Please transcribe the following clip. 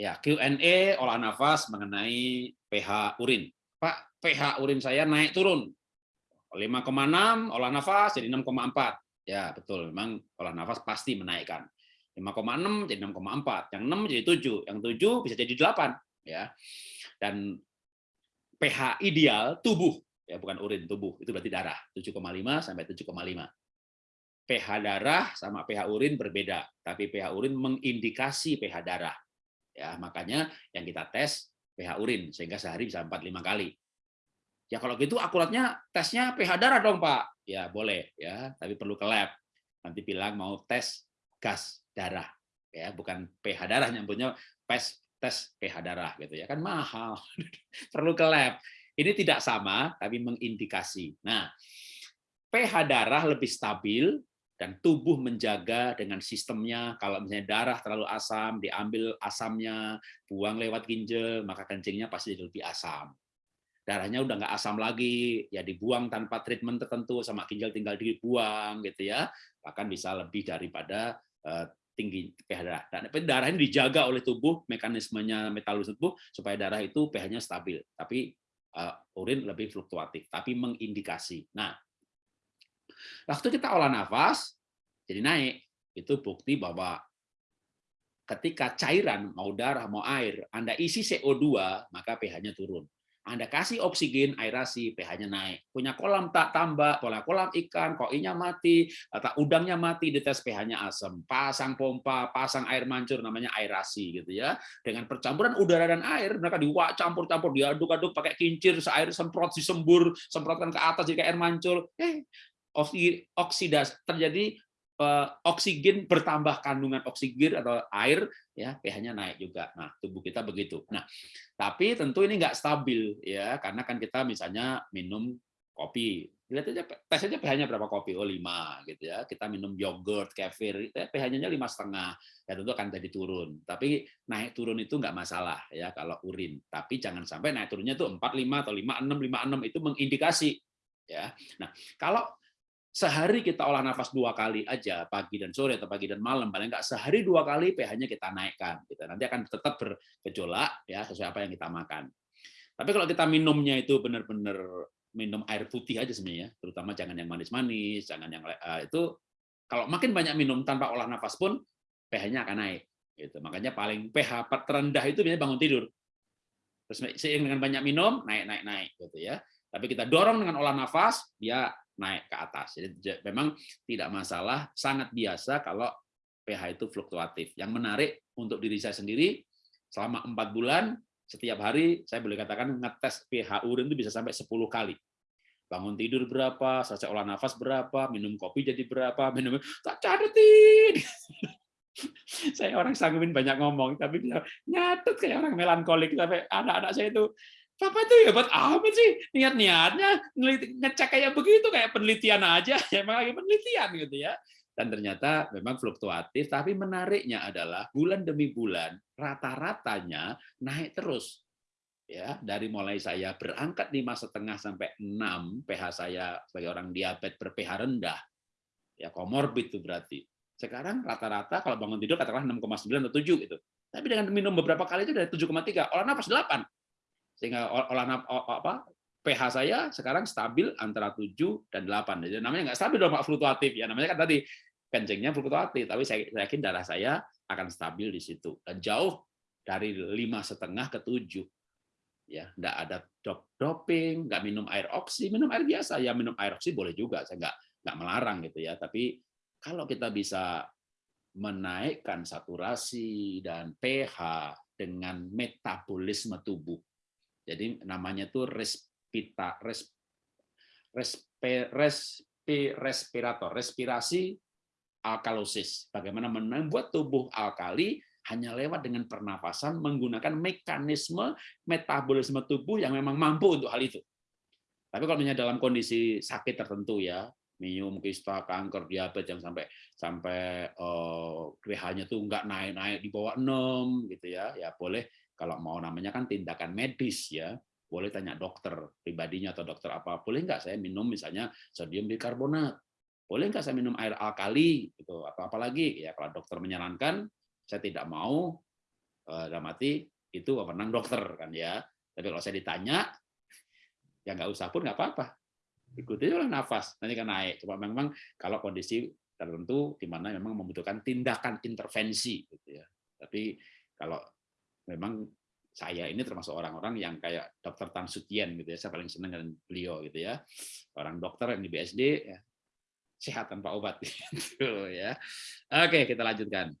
Ya, Q&A olah nafas mengenai pH urin. Pak, pH urin saya naik turun. 5,6 olah nafas jadi 6,4. Ya, betul. Memang olah nafas pasti menaikkan. 5,6 jadi 6,4. Yang 6 jadi 7. Yang 7 bisa jadi 8. Ya. Dan pH ideal tubuh, ya bukan urin, tubuh. Itu berarti darah. 7,5 sampai 7,5 pH darah sama pH urin berbeda, tapi pH urin mengindikasi pH darah. Ya, makanya yang kita tes pH urin sehingga sehari bisa 4 5 kali. Ya kalau gitu akuratnya tesnya pH darah dong, Pak. Ya, boleh ya, tapi perlu ke lab. Nanti bilang mau tes gas darah. Ya, bukan pH darah nyambutnya tes tes pH darah gitu ya. Kan mahal. perlu ke lab. Ini tidak sama tapi mengindikasi. Nah, pH darah lebih stabil dan tubuh menjaga dengan sistemnya. Kalau misalnya darah terlalu asam diambil asamnya buang lewat ginjal maka kencingnya pasti lebih asam. Darahnya udah nggak asam lagi ya dibuang tanpa treatment tertentu sama ginjal tinggal dibuang gitu ya. Bahkan bisa lebih daripada uh, tinggi pH darah. Dan darah ini dijaga oleh tubuh mekanismenya metabolisme tubuh supaya darah itu pH-nya stabil. Tapi uh, urin lebih fluktuatif tapi mengindikasi. Nah Waktu kita olah nafas, jadi naik, itu bukti bahwa ketika cairan, mau darah, mau air, Anda isi CO2, maka pH-nya turun. Anda kasih oksigen, aerasi, pH-nya naik. Punya kolam tak tambah, pola kolam ikan, koinya mati, atau udangnya mati, dites pH-nya asam. Pasang pompa, pasang air mancur, namanya aerasi gitu ya. Dengan percampuran udara dan air, mereka diwak campur-campur, diaduk-aduk pakai kincir, air semprot, disembur, semprotkan ke atas jadi air mancur. Eh, oksidasi terjadi eh, oksigen bertambah kandungan oksigen atau air ya pH-nya naik juga. Nah, tubuh kita begitu. Nah, tapi tentu ini nggak stabil ya karena kan kita misalnya minum kopi. Lihat aja tes aja pH-nya berapa kopi? Oh, 5 gitu ya. Kita minum yogurt, kefir, ya, pH-nya lima setengah. Ya tentu akan jadi turun. Tapi naik turun itu nggak masalah ya kalau urin. Tapi jangan sampai naik turunnya itu 4 5 atau 5 6 5 6 itu mengindikasi ya. Nah, kalau sehari kita olah nafas dua kali aja pagi dan sore atau pagi dan malam paling nggak sehari dua kali pH-nya kita naikkan kita nanti akan tetap bergejolak ya sesuai apa yang kita makan. Tapi kalau kita minumnya itu benar-benar minum air putih aja sebenarnya terutama jangan yang manis-manis jangan yang uh, itu kalau makin banyak minum tanpa olah nafas pun pH-nya akan naik gitu. Makanya paling pH terendah itu biasanya bangun tidur. Terus seiring dengan banyak minum naik naik naik gitu ya. Tapi kita dorong dengan olah nafas dia naik ke atas. Jadi memang tidak masalah, sangat biasa kalau pH itu fluktuatif. Yang menarik untuk diri saya sendiri, selama empat bulan, setiap hari saya boleh katakan ngetes pH urin itu bisa sampai 10 kali. Bangun tidur berapa, selesai olah nafas berapa, minum kopi jadi berapa, minum tak catetin. saya orang sanggupin banyak ngomong, tapi bisa nyatet kayak orang melankolik. Tapi anak-anak saya itu Papa itu hebat amat sih? Niat-niatnya ngecek kayak begitu kayak penelitian aja. Emang lagi penelitian gitu ya. Dan ternyata memang fluktuatif tapi menariknya adalah bulan demi bulan rata-ratanya naik terus. Ya dari mulai saya berangkat lima setengah sampai 6 pH saya sebagai orang diabetes ber pH rendah. Ya komorbid itu berarti. Sekarang rata-rata kalau bangun tidur katakanlah 6,9 atau 7 gitu. Tapi dengan minum beberapa kali itu dari 7,3 olah nafas 8 sehingga olah apa pH saya sekarang stabil antara 7 dan 8. Jadi namanya nggak stabil dong fluktuatif ya. Namanya kan tadi kencingnya fluktuatif, tapi saya yakin darah saya akan stabil di situ dan jauh dari lima setengah ke 7. Ya, nggak ada drop doping, nggak minum air oksi, minum air biasa ya minum air oksi boleh juga, saya nggak nggak melarang gitu ya. Tapi kalau kita bisa menaikkan saturasi dan pH dengan metabolisme tubuh jadi namanya tuh respita, res, respe, respi, respirator, respirasi alkalosis. Bagaimana membuat tubuh alkali hanya lewat dengan pernapasan menggunakan mekanisme metabolisme tubuh yang memang mampu untuk hal itu. Tapi kalau misalnya dalam kondisi sakit tertentu ya, minum kista, kanker, diabetes yang sampai sampai uh, pH-nya tuh nggak naik-naik di bawah 6 gitu ya, ya boleh kalau mau namanya kan tindakan medis ya, boleh tanya dokter pribadinya atau dokter apa, boleh nggak saya minum misalnya sodium bikarbonat, boleh nggak saya minum air alkali gitu atau apalagi ya kalau dokter menyarankan saya tidak mau Eh, dalam arti itu wewenang dokter kan ya. Tapi kalau saya ditanya, ya nggak usah pun nggak apa-apa. Ikuti lah nafas, nanti kan naik. Cuma memang kalau kondisi tertentu di mana memang membutuhkan tindakan intervensi gitu ya. Tapi kalau memang saya ini termasuk orang-orang yang kayak dokter Tan Sutien gitu ya, saya paling senang dengan beliau gitu ya. Orang dokter yang di BSD ya, sehat tanpa obat gitu ya. Oke, kita lanjutkan.